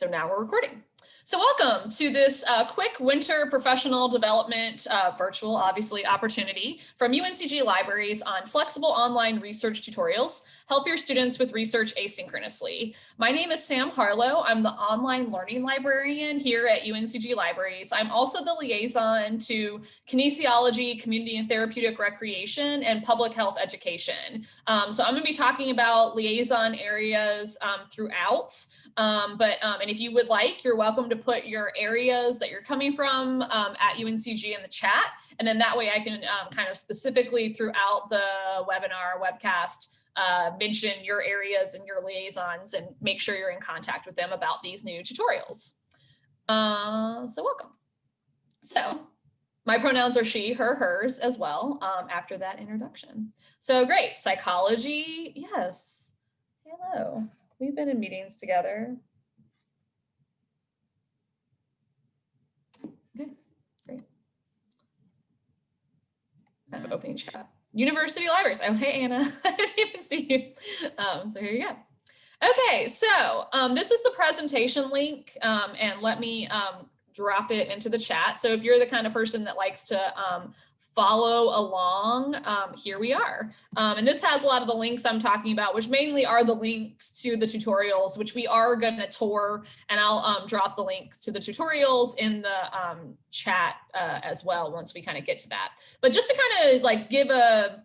So now we're recording. So welcome to this uh, quick winter professional development uh, virtual, obviously, opportunity from UNCG Libraries on flexible online research tutorials. Help your students with research asynchronously. My name is Sam Harlow. I'm the online learning librarian here at UNCG Libraries. I'm also the liaison to kinesiology, community and therapeutic recreation, and public health education. Um, so I'm going to be talking about liaison areas um, throughout. Um, but um, and if you would like, you're welcome to put your areas that you're coming from um, at UNCG in the chat. And then that way I can um, kind of specifically throughout the webinar webcast uh, mention your areas and your liaisons and make sure you're in contact with them about these new tutorials. Uh, so welcome. So my pronouns are she, her, hers as well um, after that introduction. So great, psychology, yes. Hello, we've been in meetings together. I'm opening chat. University libraries. Oh, hey, Anna. I didn't even see you. Um, so here you go. Okay, so um, this is the presentation link, um, and let me um, drop it into the chat. So if you're the kind of person that likes to um, follow along, um, here we are. Um, and this has a lot of the links I'm talking about, which mainly are the links to the tutorials, which we are going to tour. And I'll um, drop the links to the tutorials in the um, chat uh, as well once we kind of get to that. But just to kind of like give a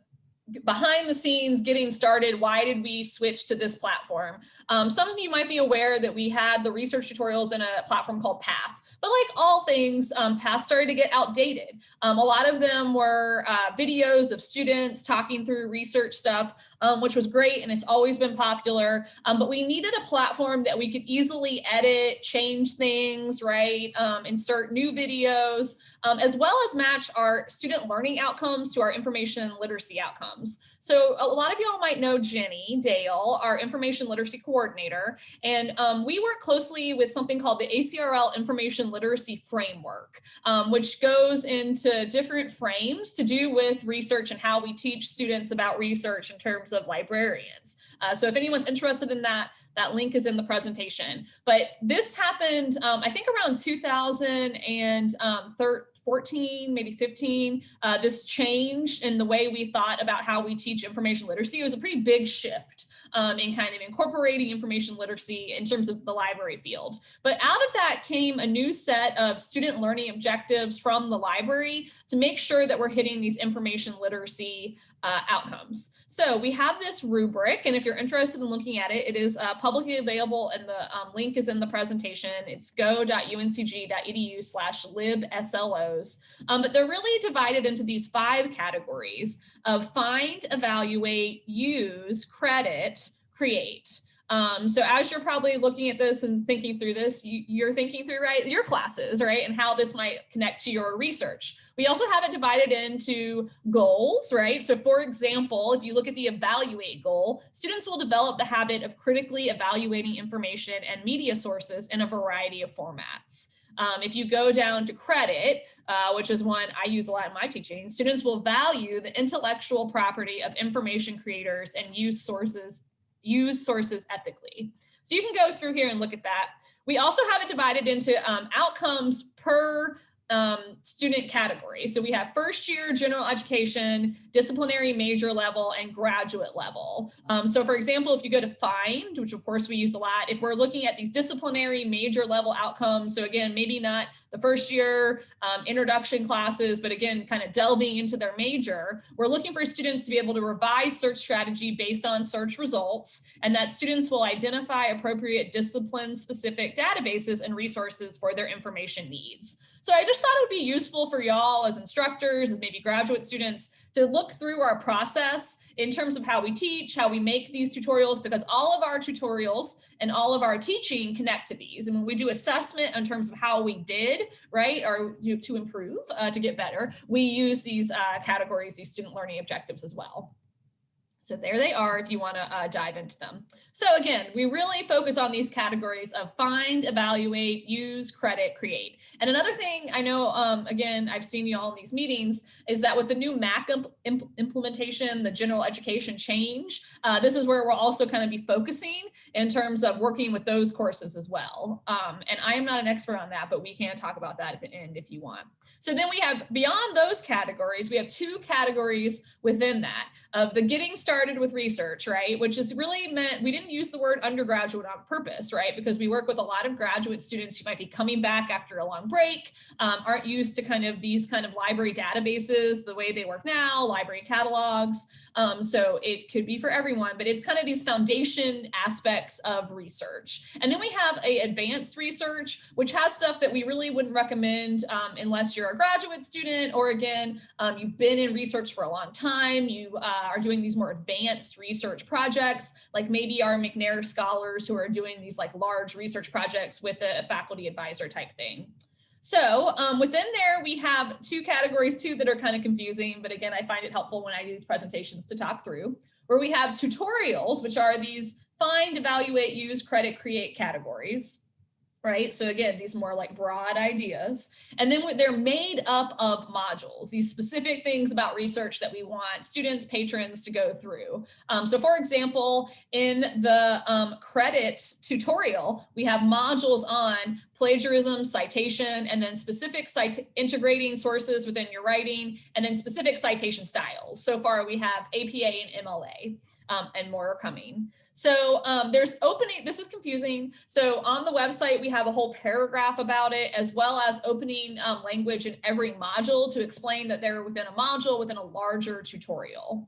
behind the scenes getting started why did we switch to this platform um, some of you might be aware that we had the research tutorials in a platform called path but like all things, um, paths started to get outdated. Um, a lot of them were uh, videos of students talking through research stuff, um, which was great and it's always been popular. Um, but we needed a platform that we could easily edit, change things, right? Um, insert new videos, um, as well as match our student learning outcomes to our information literacy outcomes. So a lot of y'all might know Jenny Dale, our information literacy coordinator, and we work closely with something called the ACRL Information literacy framework, um, which goes into different frames to do with research and how we teach students about research in terms of librarians. Uh, so if anyone's interested in that, that link is in the presentation. But this happened, um, I think around 2013, um, 14, maybe 15, uh, this change in the way we thought about how we teach information literacy. It was a pretty big shift um, in kind of incorporating information literacy in terms of the library field. But out of that came a new set of student learning objectives from the library to make sure that we're hitting these information literacy uh, outcomes. So we have this rubric, and if you're interested in looking at it, it is uh, publicly available and the um, link is in the presentation. It's go.uncg.edu slash libslos. Um, but they're really divided into these five categories of find, evaluate, use, credit, create. Um, so as you're probably looking at this and thinking through this, you, are thinking through right your classes, right, and how this might connect to your research. We also have it divided into goals, right? So for example, if you look at the evaluate goal, students will develop the habit of critically evaluating information and media sources in a variety of formats. Um, if you go down to credit, uh, which is one I use a lot in my teaching, students will value the intellectual property of information creators and use sources use sources ethically. So you can go through here and look at that. We also have it divided into um, outcomes per um, student category. So we have first year general education, disciplinary major level, and graduate level. Um, so for example, if you go to FIND, which of course we use a lot, if we're looking at these disciplinary major level outcomes, so again, maybe not the first year um, introduction classes, but again, kind of delving into their major, we're looking for students to be able to revise search strategy based on search results, and that students will identify appropriate discipline specific databases and resources for their information needs. So I just thought it would be useful for y'all as instructors, as maybe graduate students, to look through our process in terms of how we teach, how we make these tutorials, because all of our tutorials and all of our teaching connect to these. And when we do assessment in terms of how we did, right, or to improve, uh, to get better, we use these uh, categories, these student learning objectives as well. So there they are if you want to uh, dive into them. So again, we really focus on these categories of find, evaluate, use, credit, create. And another thing I know, um, again, I've seen you all in these meetings, is that with the new MAC imp imp implementation, the general education change, uh, this is where we'll also kind of be focusing in terms of working with those courses as well. Um, and I am not an expert on that, but we can talk about that at the end if you want. So then we have beyond those categories, we have two categories within that of the getting started with research, right? Which is really meant, we didn't use the word undergraduate on purpose, right? Because we work with a lot of graduate students who might be coming back after a long break, um, aren't used to kind of these kind of library databases, the way they work now, library catalogs. Um, so it could be for everyone, but it's kind of these foundation aspects of research. And then we have a advanced research, which has stuff that we really wouldn't recommend um, unless you're a graduate student, or again, um, you've been in research for a long time, you uh, are doing these more advanced research projects, like maybe our McNair scholars who are doing these like large research projects with a faculty advisor type thing. So um, within there, we have two categories too that are kind of confusing, but again, I find it helpful when I do these presentations to talk through, where we have tutorials, which are these find, evaluate, use, credit, create categories right? So again, these more like broad ideas. And then they're made up of modules, these specific things about research that we want students, patrons to go through. Um, so for example, in the um, credit tutorial, we have modules on plagiarism, citation, and then specific cite integrating sources within your writing, and then specific citation styles. So far we have APA and MLA um, and more are coming. So um, there's opening, this is confusing. So on the website, we have a whole paragraph about it, as well as opening um, language in every module to explain that they're within a module within a larger tutorial.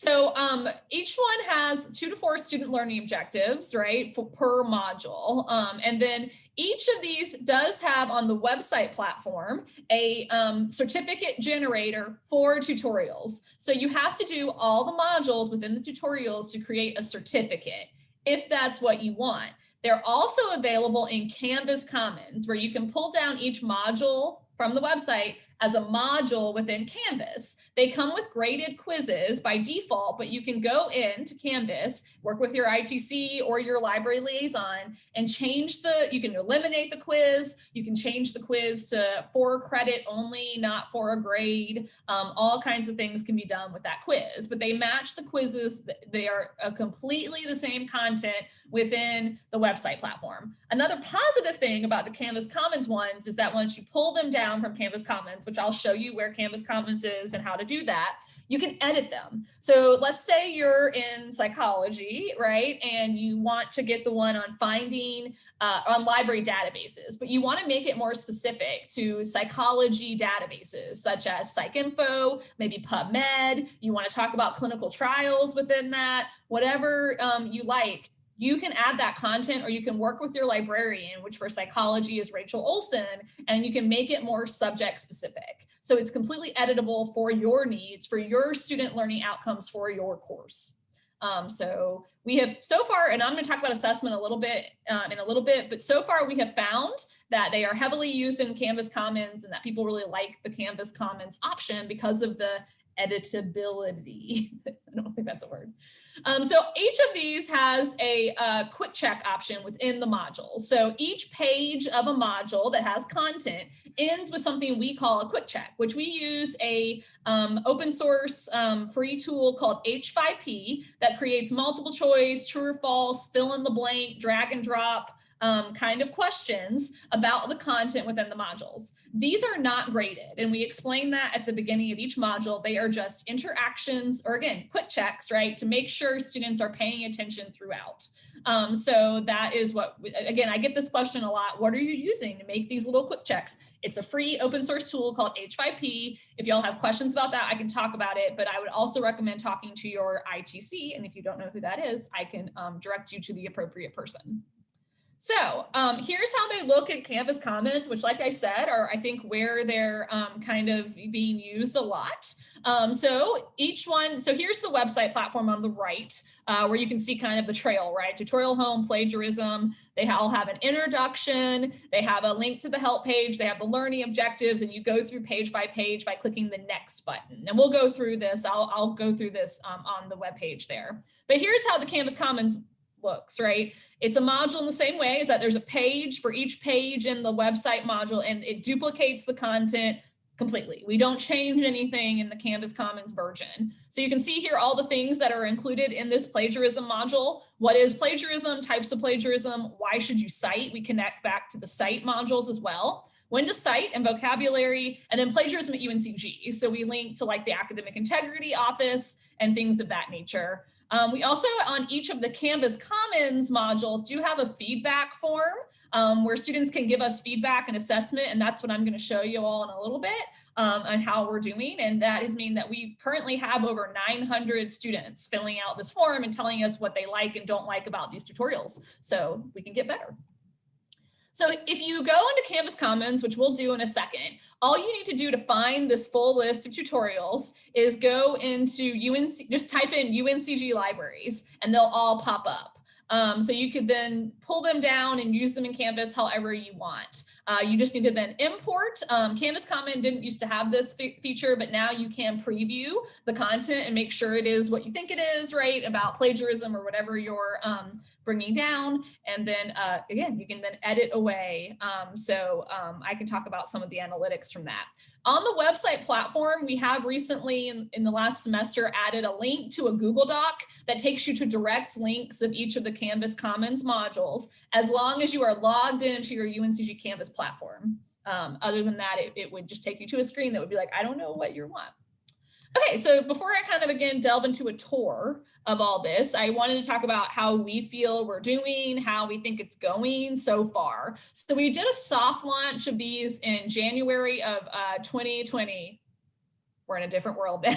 So um, each one has two to four student learning objectives, right, for, per module. Um, and then each of these does have on the website platform a um, certificate generator for tutorials. So you have to do all the modules within the tutorials to create a certificate if that's what you want. They're also available in Canvas Commons where you can pull down each module from the website as a module within Canvas. They come with graded quizzes by default, but you can go into Canvas, work with your ITC or your library liaison and change the, you can eliminate the quiz, you can change the quiz to for credit only, not for a grade. Um, all kinds of things can be done with that quiz, but they match the quizzes. They are completely the same content within the website platform. Another positive thing about the Canvas Commons ones is that once you pull them down from Canvas Commons, which I'll show you where Canvas Commons is and how to do that, you can edit them. So let's say you're in psychology, right? And you want to get the one on finding uh, on library databases, but you want to make it more specific to psychology databases such as PsycInfo, maybe PubMed. You want to talk about clinical trials within that, whatever um, you like you can add that content or you can work with your librarian, which for psychology is Rachel Olson, and you can make it more subject specific. So it's completely editable for your needs, for your student learning outcomes for your course. Um, so we have so far, and I'm going to talk about assessment a little bit um, in a little bit, but so far we have found that they are heavily used in Canvas Commons and that people really like the Canvas Commons option because of the editability. I don't think that's a word. Um, so each of these has a uh, quick check option within the module. So each page of a module that has content ends with something we call a quick check, which we use a um, open source um, free tool called H5P that creates multiple choice, true or false, fill in the blank, drag and drop, um, kind of questions about the content within the modules. These are not graded, and we explain that at the beginning of each module. They are just interactions, or again, quick checks, right, to make sure students are paying attention throughout. Um, so that is what, again, I get this question a lot. What are you using to make these little quick checks? It's a free open source tool called H5P. If y'all have questions about that, I can talk about it, but I would also recommend talking to your ITC. And if you don't know who that is, I can um, direct you to the appropriate person. So um, here's how they look at Canvas Commons, which like I said, are I think where they're um, kind of being used a lot. Um, so each one, so here's the website platform on the right, uh, where you can see kind of the trail, right? Tutorial home, plagiarism, they all have an introduction, they have a link to the help page, they have the learning objectives, and you go through page by page by clicking the next button. And we'll go through this, I'll, I'll go through this um, on the web page there. But here's how the Canvas Commons looks, right? It's a module in the same way is that there's a page for each page in the website module and it duplicates the content completely. We don't change anything in the Canvas Commons version. So you can see here all the things that are included in this plagiarism module. What is plagiarism, types of plagiarism, why should you cite? We connect back to the cite modules as well. When to cite and vocabulary, and then plagiarism at UNCG. So we link to like the Academic Integrity Office and things of that nature. Um, we also on each of the Canvas Commons modules do have a feedback form um, where students can give us feedback and assessment. And that's what I'm going to show you all in a little bit um, on how we're doing. And that is mean that we currently have over 900 students filling out this form and telling us what they like and don't like about these tutorials. So we can get better. So if you go into Canvas Commons, which we'll do in a second, all you need to do to find this full list of tutorials is go into UNC, just type in UNCG libraries and they'll all pop up. Um, so you could then pull them down and use them in Canvas however you want. Uh, you just need to then import. Um, Canvas Common didn't used to have this feature, but now you can preview the content and make sure it is what you think it is, right, about plagiarism or whatever you're um, bringing down. And then uh, again, you can then edit away. Um, so um, I can talk about some of the analytics from that. On the website platform, we have recently in, in the last semester added a link to a Google Doc that takes you to direct links of each of the Canvas Commons modules, as long as you are logged into your UNCG Canvas platform. Um, other than that, it, it would just take you to a screen that would be like, I don't know what you want. Okay, so before I kind of again delve into a tour of all this, I wanted to talk about how we feel we're doing, how we think it's going so far. So we did a soft launch of these in January of uh, 2020. We're in a different world now.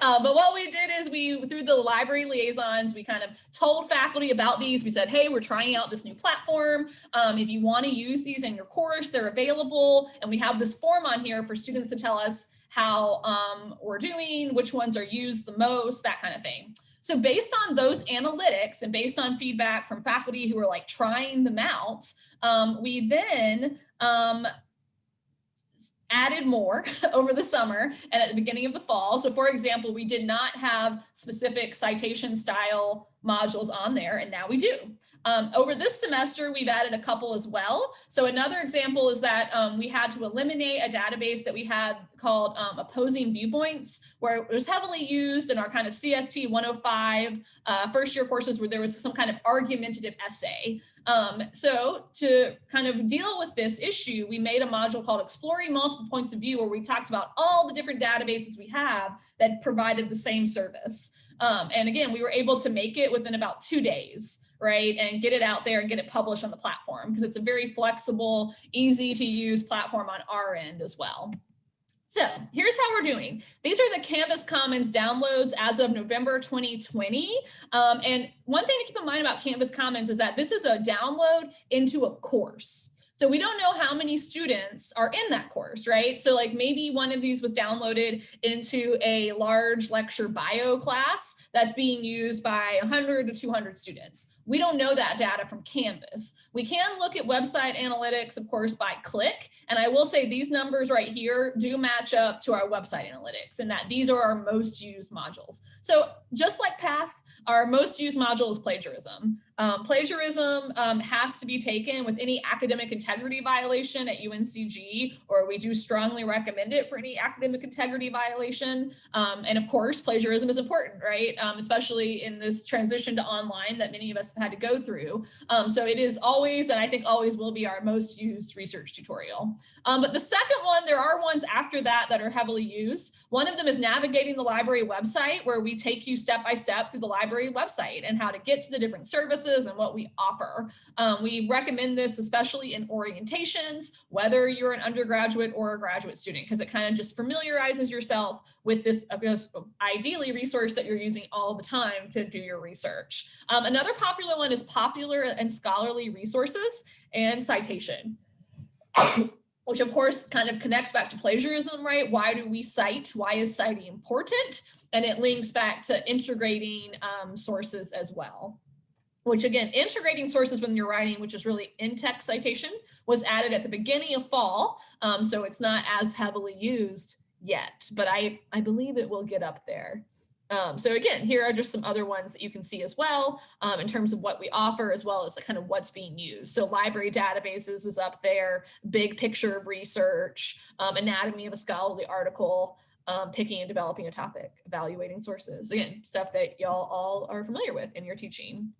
uh, but what we did is we, through the library liaisons, we kind of told faculty about these. We said, hey, we're trying out this new platform. Um, if you want to use these in your course, they're available. And we have this form on here for students to tell us how um, we're doing, which ones are used the most, that kind of thing. So based on those analytics and based on feedback from faculty who are like trying them out, um, we then um, added more over the summer and at the beginning of the fall. So for example, we did not have specific citation style modules on there and now we do. Um, over this semester, we've added a couple as well. So another example is that um, we had to eliminate a database that we had called um, opposing viewpoints, where it was heavily used in our kind of CST 105 uh, first year courses where there was some kind of argumentative essay. Um, so to kind of deal with this issue, we made a module called Exploring Multiple Points of View, where we talked about all the different databases we have that provided the same service. Um, and again, we were able to make it within about two days right? And get it out there and get it published on the platform because it's a very flexible, easy to use platform on our end as well. So here's how we're doing. These are the Canvas Commons downloads as of November 2020. Um, and one thing to keep in mind about Canvas Commons is that this is a download into a course. So we don't know how many students are in that course, right? So like maybe one of these was downloaded into a large lecture bio class that's being used by 100 to 200 students. We don't know that data from Canvas. We can look at website analytics, of course, by click. And I will say these numbers right here do match up to our website analytics and that these are our most used modules. So just like PATH, our most used module is plagiarism. Um, plagiarism um, has to be taken with any academic integrity violation at UNCG, or we do strongly recommend it for any academic integrity violation. Um, and of course, plagiarism is important, right? Um, especially in this transition to online that many of us have had to go through. Um, so it is always, and I think always will be our most used research tutorial. Um, but the second one, there are ones after that that are heavily used. One of them is navigating the library website, where we take you step by step through the library website and how to get to the different services and what we offer. Um, we recommend this especially in orientations, whether you're an undergraduate or a graduate student, because it kind of just familiarizes yourself with this ideally resource that you're using all the time to do your research. Um, another popular one is popular and scholarly resources and citation which of course kind of connects back to plagiarism, right? Why do we cite? Why is citing important? And it links back to integrating um, sources as well which again, integrating sources when you're writing, which is really in-text citation, was added at the beginning of fall. Um, so it's not as heavily used yet, but I, I believe it will get up there. Um, so again, here are just some other ones that you can see as well um, in terms of what we offer as well as kind of what's being used. So library databases is up there, big picture of research, um, anatomy of a scholarly article, um, picking and developing a topic, evaluating sources. Again, stuff that y'all all are familiar with in your teaching.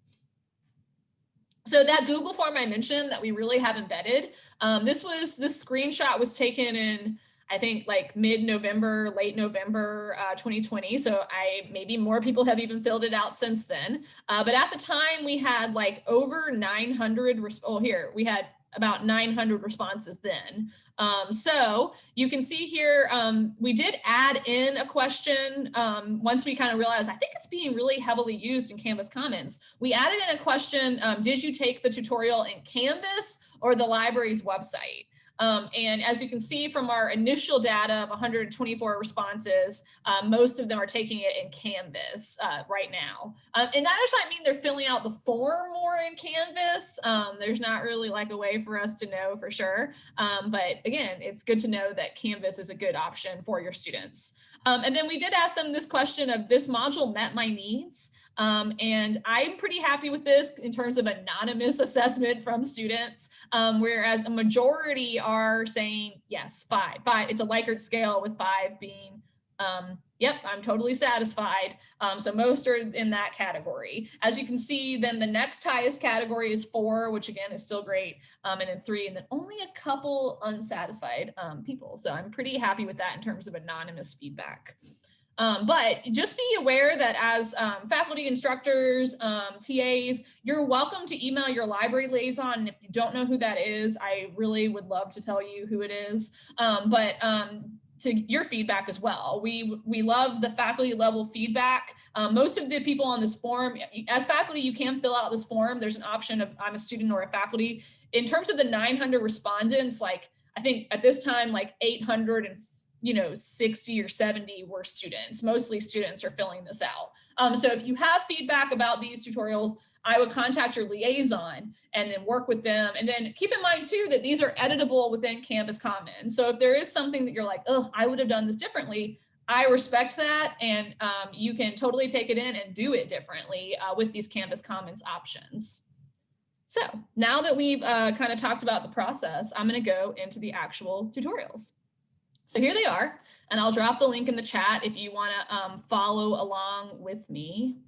So that Google form I mentioned that we really have embedded, um, this was, this screenshot was taken in I think like mid-November, late November uh, 2020. So I maybe more people have even filled it out since then. Uh, but at the time we had like over 900, oh here, we had about 900 responses then. Um, so you can see here, um, we did add in a question um, once we kind of realized, I think it's being really heavily used in Canvas Commons. We added in a question, um, did you take the tutorial in Canvas or the library's website? Um, and as you can see from our initial data of 124 responses, uh, most of them are taking it in Canvas uh, right now. Um, and that does not mean they're filling out the form more in Canvas. Um, there's not really like a way for us to know for sure. Um, but again, it's good to know that Canvas is a good option for your students. Um, and then we did ask them this question of this module met my needs. Um, and I'm pretty happy with this in terms of anonymous assessment from students, whereas a majority are saying yes, five, five. It's a Likert scale with five being, um, yep, I'm totally satisfied. Um, so most are in that category. As you can see, then the next highest category is four, which again is still great, um, and then three, and then only a couple unsatisfied um, people. So I'm pretty happy with that in terms of anonymous feedback. Um, but just be aware that as um, faculty instructors, um, TAs, you're welcome to email your library liaison. And if you don't know who that is, I really would love to tell you who it is. Um, but um, to your feedback as well. We we love the faculty level feedback. Um, most of the people on this form, as faculty, you can fill out this form. There's an option of I'm a student or a faculty. In terms of the 900 respondents, like I think at this time, like 800 and you know, 60 or 70 were students. Mostly students are filling this out. Um, so if you have feedback about these tutorials, I would contact your liaison and then work with them. And then keep in mind too, that these are editable within Canvas Commons. So if there is something that you're like, oh, I would have done this differently, I respect that. And um, you can totally take it in and do it differently uh, with these Canvas Commons options. So now that we've uh, kind of talked about the process, I'm going to go into the actual tutorials. So here they are, and I'll drop the link in the chat if you want to um, follow along with me.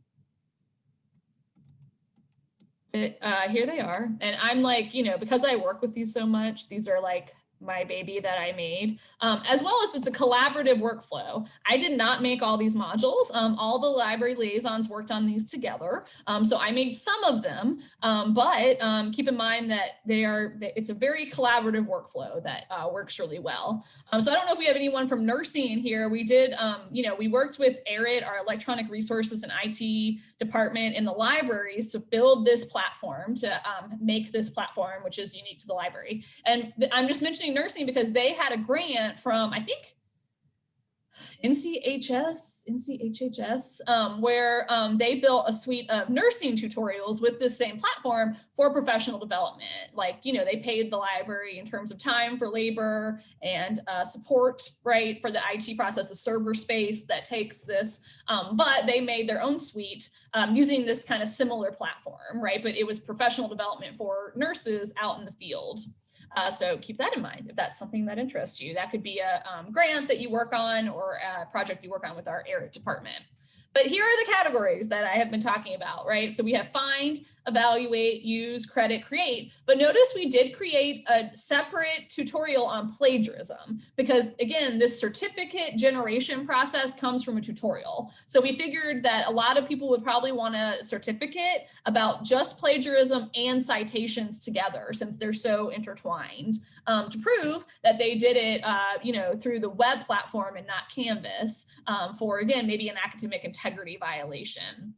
It, uh, here they are. And I'm like, you know, because I work with these so much, these are like my baby that I made, um, as well as it's a collaborative workflow. I did not make all these modules. Um, all the library liaisons worked on these together. Um, so I made some of them, um, but um, keep in mind that they are, it's a very collaborative workflow that uh, works really well. Um, so I don't know if we have anyone from nursing in here. We did, you know, we worked with ERIT, our electronic resources and IT department in the libraries to build this platform, to make this platform, which is unique to the library. And I'm just mentioning nursing because they had a grant from, I think, NCHS, NCHHS, um, where um, they built a suite of nursing tutorials with this same platform for professional development. Like, you know, they paid the library in terms of time for labor and uh, support, right, for the IT process, a server space that takes this, um, but they made their own suite um, using this kind of similar platform, right? But it was professional development for nurses out in the field. Uh, so keep that in mind if that's something that interests you. That could be a um, grant that you work on or a project you work on with our ERIT department. But here are the categories that I have been talking about, right? So we have find, evaluate, use, credit, create. But notice we did create a separate tutorial on plagiarism because again, this certificate generation process comes from a tutorial. So we figured that a lot of people would probably want a certificate about just plagiarism and citations together since they're so intertwined um, to prove that they did it, uh, you know, through the web platform and not Canvas um, for, again, maybe an academic integrity violation.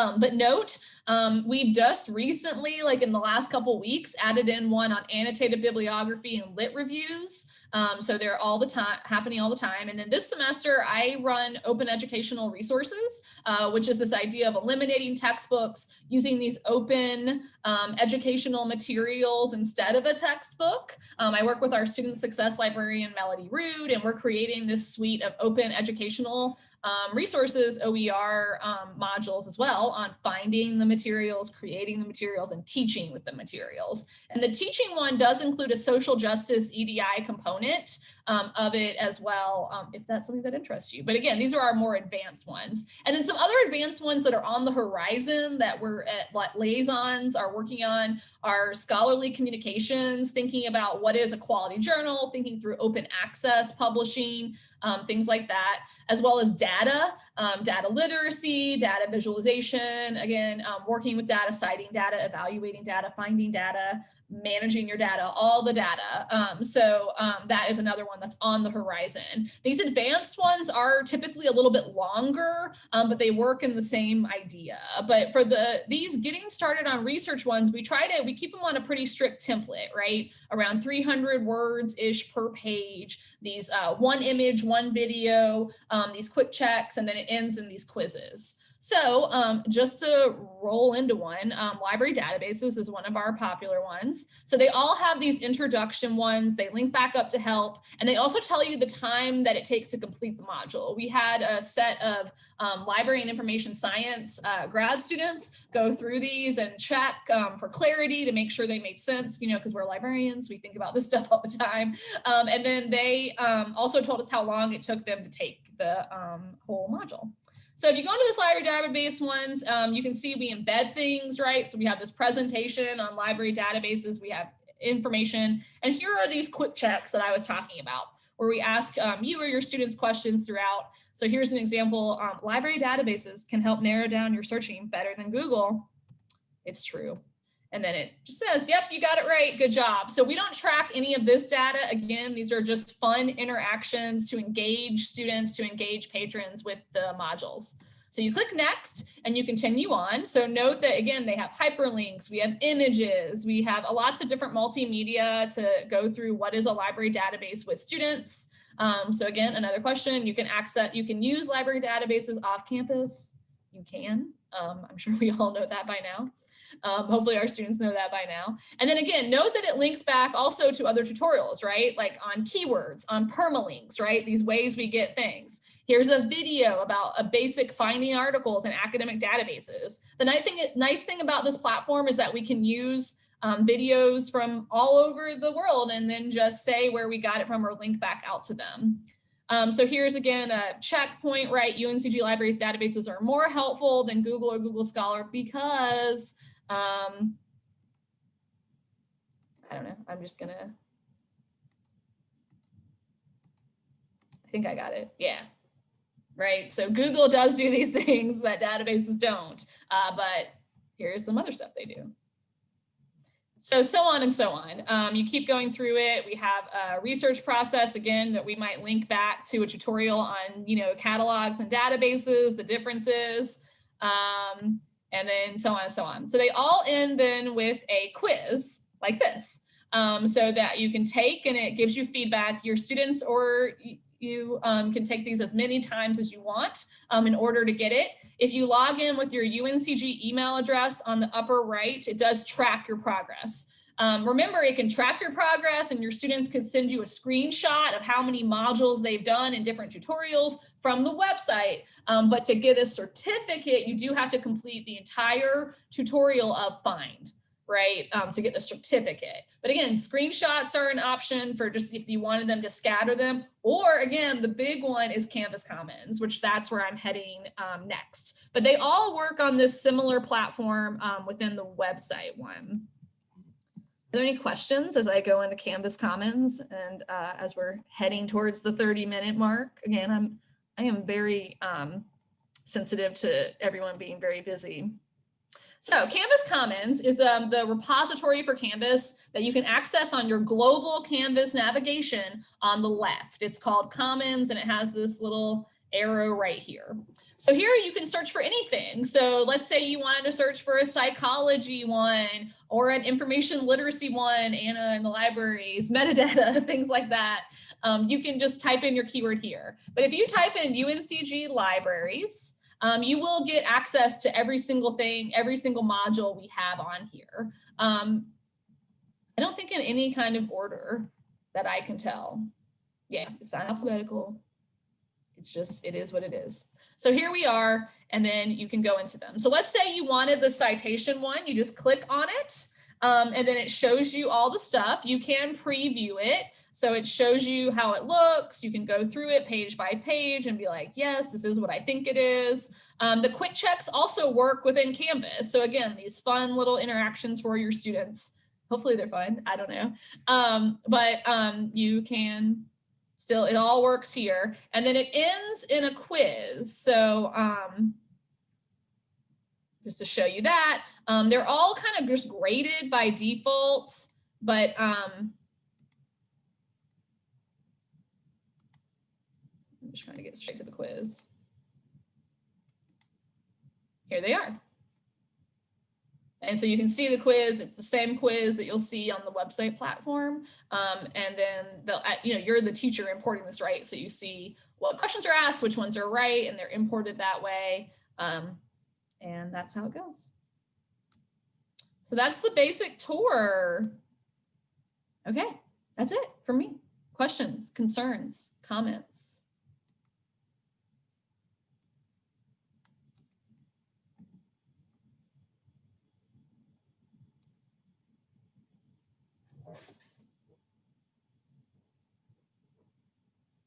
Um, but note, um, we just recently, like in the last couple weeks, added in one on annotated bibliography and lit reviews. Um, so they're all the time happening all the time. And then this semester, I run open educational resources, uh, which is this idea of eliminating textbooks, using these open um, educational materials instead of a textbook. Um, I work with our student success librarian, Melody Rood, and we're creating this suite of open educational um, resources OER um, modules as well on finding the materials, creating the materials, and teaching with the materials. And the teaching one does include a social justice EDI component um, of it as well, um, if that's something that interests you. But again, these are our more advanced ones. And then some other advanced ones that are on the horizon that we're at like, liaisons are working on are scholarly communications, thinking about what is a quality journal, thinking through open access publishing, um, things like that, as well as data, um, data literacy, data visualization, again, um, working with data, citing data, evaluating data, finding data, managing your data, all the data. Um, so um, that is another one that's on the horizon. These advanced ones are typically a little bit longer, um, but they work in the same idea. But for the these getting started on research ones, we try to, we keep them on a pretty strict template, right? Around 300 words-ish per page, these uh, one image, one video, um, these quick checks, and then it ends in these quizzes. So um, just to roll into one, um, library databases is one of our popular ones. So they all have these introduction ones, they link back up to help, and they also tell you the time that it takes to complete the module. We had a set of um, library and information science uh, grad students go through these and check um, for clarity to make sure they made sense, you know, because we're librarians, we think about this stuff all the time. Um, and then they um, also told us how long it took them to take the whole module. So if you go into this library database ones, um, you can see we embed things, right? So we have this presentation on library databases, we have information, and here are these quick checks that I was talking about where we ask um, you or your students questions throughout. So here's an example, um, library databases can help narrow down your searching better than Google. It's true. And then it just says, yep, you got it right. Good job. So we don't track any of this data. Again, these are just fun interactions to engage students, to engage patrons with the modules. So you click next and you continue on. So note that again, they have hyperlinks, we have images, we have lots of different multimedia to go through what is a library database with students. Um, so again, another question, you can access, you can use library databases off campus. You can, um, I'm sure we all know that by now. Um, hopefully our students know that by now. And then again, note that it links back also to other tutorials, right? Like on keywords, on permalinks, right? These ways we get things. Here's a video about a basic finding articles in academic databases. The nice thing, nice thing about this platform is that we can use um, videos from all over the world and then just say where we got it from or link back out to them. Um, so here's again a checkpoint, right? UNCG libraries databases are more helpful than Google or Google Scholar because um, I don't know. I'm just gonna, I think I got it. Yeah. Right. So Google does do these things that databases don't, uh, but here's some other stuff they do. So, so on and so on. Um, you keep going through it. We have a research process, again, that we might link back to a tutorial on, you know, catalogs and databases, the differences. Um, and then so on and so on. So they all end then with a quiz like this. Um, so that you can take and it gives you feedback. Your students or you um, can take these as many times as you want um, in order to get it. If you log in with your UNCG email address on the upper right, it does track your progress. Um, remember, it can track your progress and your students can send you a screenshot of how many modules they've done in different tutorials from the website. Um, but to get a certificate, you do have to complete the entire tutorial of FIND, right, um, to get the certificate. But again, screenshots are an option for just if you wanted them to scatter them. Or again, the big one is Canvas Commons, which that's where I'm heading um, next. But they all work on this similar platform um, within the website one. Are there any questions as I go into Canvas Commons and uh, as we're heading towards the 30 minute mark? Again, I'm I am very um, sensitive to everyone being very busy. So Canvas Commons is um, the repository for Canvas that you can access on your global Canvas navigation on the left. It's called Commons and it has this little arrow right here. So here you can search for anything. So let's say you wanted to search for a psychology one or an information literacy one, Anna in the libraries, metadata, things like that. Um, you can just type in your keyword here. But if you type in UNCG libraries, um, you will get access to every single thing, every single module we have on here. Um, I don't think in any kind of order that I can tell. Yeah, it's not alphabetical. It's just, it is what it is. So here we are, and then you can go into them. So let's say you wanted the citation one, you just click on it, um, and then it shows you all the stuff. You can preview it. So it shows you how it looks. You can go through it page by page and be like, yes, this is what I think it is. Um, the quick checks also work within Canvas. So again, these fun little interactions for your students. Hopefully they're fun. I don't know. Um, but um, you can still, it all works here. And then it ends in a quiz. So um, just to show you that, um, they're all kind of just graded by default, but um, I'm just trying to get straight to the quiz. Here they are. And so you can see the quiz. It's the same quiz that you'll see on the website platform. Um, and then they'll, you know, you're the teacher importing this, right? So you see what questions are asked, which ones are right, and they're imported that way. Um, and that's how it goes. So that's the basic tour. Okay, that's it for me. Questions, concerns, comments?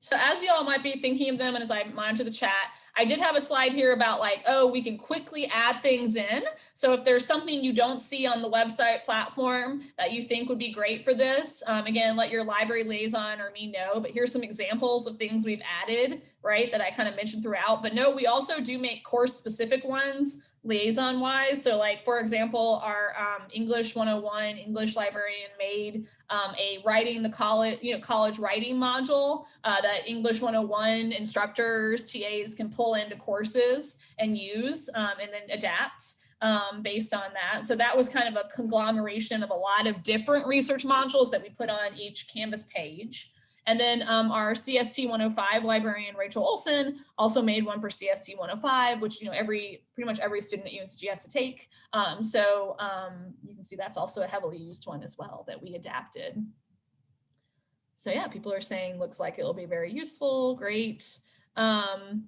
So as you all might be thinking of them and as I monitor the chat, I did have a slide here about like, oh, we can quickly add things in. So if there's something you don't see on the website platform that you think would be great for this, um, again, let your library liaison or me know, but here's some examples of things we've added, right, that I kind of mentioned throughout. But no, we also do make course specific ones liaison wise. So like, for example, our um, English 101 English librarian made um, a writing the college, you know, college writing module uh, that English 101 instructors, TAs can pull into courses and use um, and then adapt um, based on that. So that was kind of a conglomeration of a lot of different research modules that we put on each Canvas page. And then um, our CST 105 librarian, Rachel Olson, also made one for CST 105, which, you know, every pretty much every student at UNCG has to take. Um, so um, you can see that's also a heavily used one as well that we adapted. So yeah, people are saying looks like it'll be very useful, great. Um,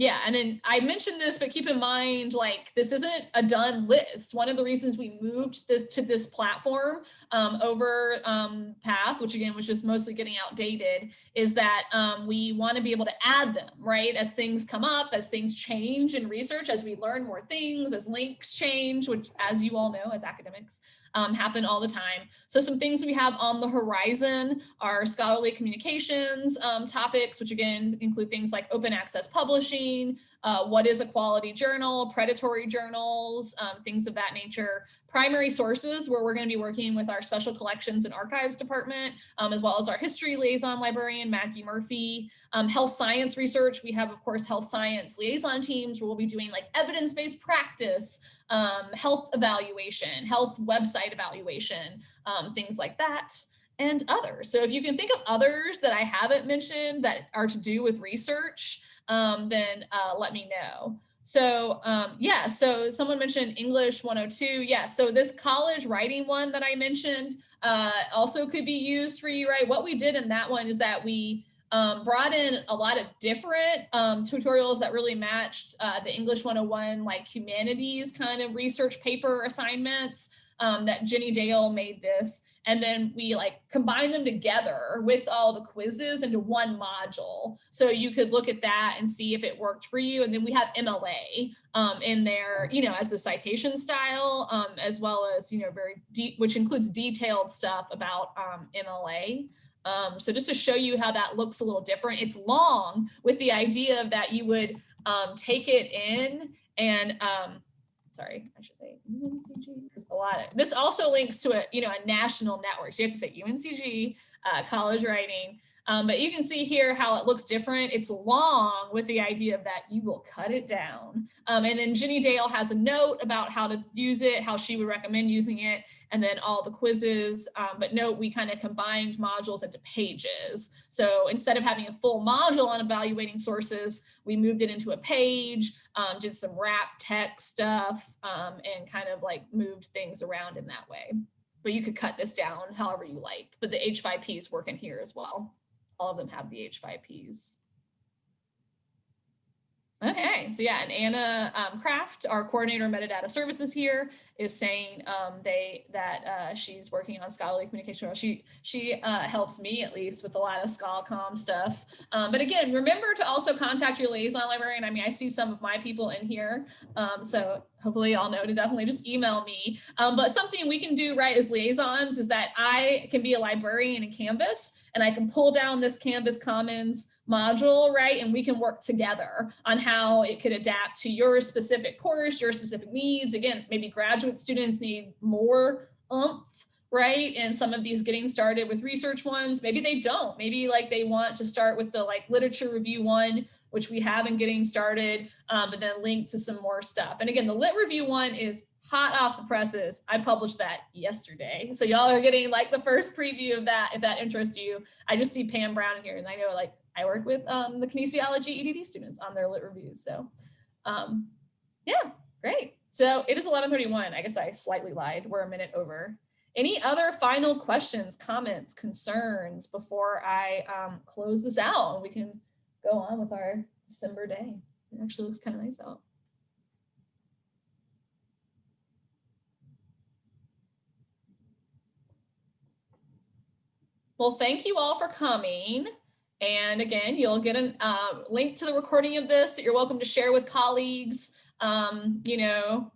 yeah, and then I mentioned this, but keep in mind, like this isn't a done list. One of the reasons we moved this to this platform um, over um, Path, which again was just mostly getting outdated, is that um, we want to be able to add them, right? As things come up, as things change in research, as we learn more things, as links change, which as you all know, as academics, um, happen all the time. So some things we have on the horizon are scholarly communications um, topics, which again include things like open access publishing, uh, what is a quality journal, predatory journals, um, things of that nature. Primary sources where we're going to be working with our special collections and archives department, um, as well as our history liaison librarian, Maggie Murphy. Um, health science research, we have, of course, health science liaison teams where we'll be doing like evidence-based practice, um, health evaluation, health website evaluation, um, things like that and others. So if you can think of others that I haven't mentioned that are to do with research, um, then uh, let me know. So um, yeah, so someone mentioned English 102. Yeah, so this college writing one that I mentioned uh, also could be used for you, right? What we did in that one is that we um, brought in a lot of different um, tutorials that really matched uh, the English 101 like humanities kind of research paper assignments um, that Jenny Dale made this. And then we like combine them together with all the quizzes into one module. So you could look at that and see if it worked for you. And then we have MLA um, in there, you know, as the citation style, um, as well as, you know, very deep, which includes detailed stuff about um, MLA. Um, so just to show you how that looks a little different, it's long with the idea of that you would um, take it in and um, sorry, I should say UNCG because a lot of this also links to a you know a national network. So you have to say UNCG, uh, college writing, um, but you can see here how it looks different. It's long with the idea of that you will cut it down. Um, and then Jenny Dale has a note about how to use it, how she would recommend using it, and then all the quizzes. Um, but note, we kind of combined modules into pages. So instead of having a full module on evaluating sources, we moved it into a page, um, did some wrap text stuff, um, and kind of like moved things around in that way. But you could cut this down however you like, but the H5Ps work in here as well all of them have the H5Ps. Okay, so yeah, and Anna um, Craft, our coordinator of metadata services here, is saying um, they that uh, she's working on scholarly communication. She she uh, helps me at least with a lot of ScholComm stuff. Um, but again, remember to also contact your liaison librarian. I mean, I see some of my people in here, um, so hopefully y'all know to definitely just email me. Um, but something we can do right as liaisons is that I can be a librarian in Canvas and I can pull down this Canvas Commons module, right? And we can work together on how it could adapt to your specific course, your specific needs. Again, maybe graduate students need more umph, right? And some of these getting started with research ones, maybe they don't. Maybe like they want to start with the like literature review one, which we have in getting started, um, but then link to some more stuff. And again, the lit review one is hot off the presses. I published that yesterday. So y'all are getting like the first preview of that if that interests you. I just see Pam Brown here and I know like I work with um, the kinesiology EDD students on their lit reviews. So um, yeah, great. So it is 1131. I guess I slightly lied. We're a minute over. Any other final questions, comments, concerns before I um, close this out and we can go on with our December day. It actually looks kind of nice out. Well, thank you all for coming. And again, you'll get a uh, link to the recording of this that you're welcome to share with colleagues, um, you know,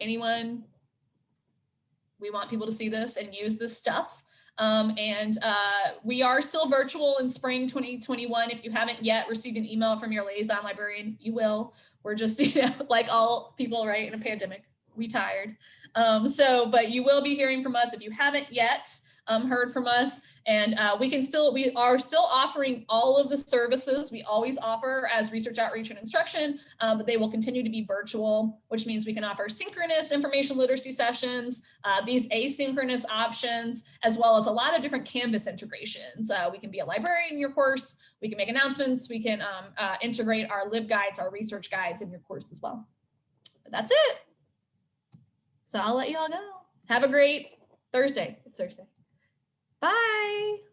anyone. We want people to see this and use this stuff. Um, and uh, we are still virtual in spring 2021. If you haven't yet received an email from your liaison librarian, you will. We're just, you know, like all people, right, in a pandemic, we tired. Um, so, but you will be hearing from us if you haven't yet um, heard from us. And uh, we can still, we are still offering all of the services we always offer as research outreach and instruction, um, but they will continue to be virtual, which means we can offer synchronous information literacy sessions, uh, these asynchronous options, as well as a lot of different Canvas integrations. Uh, we can be a librarian in your course, we can make announcements, we can um, uh, integrate our LibGuides, our research guides in your course as well. But that's it. So I'll let you all go. Have a great Thursday. It's Thursday. Bye.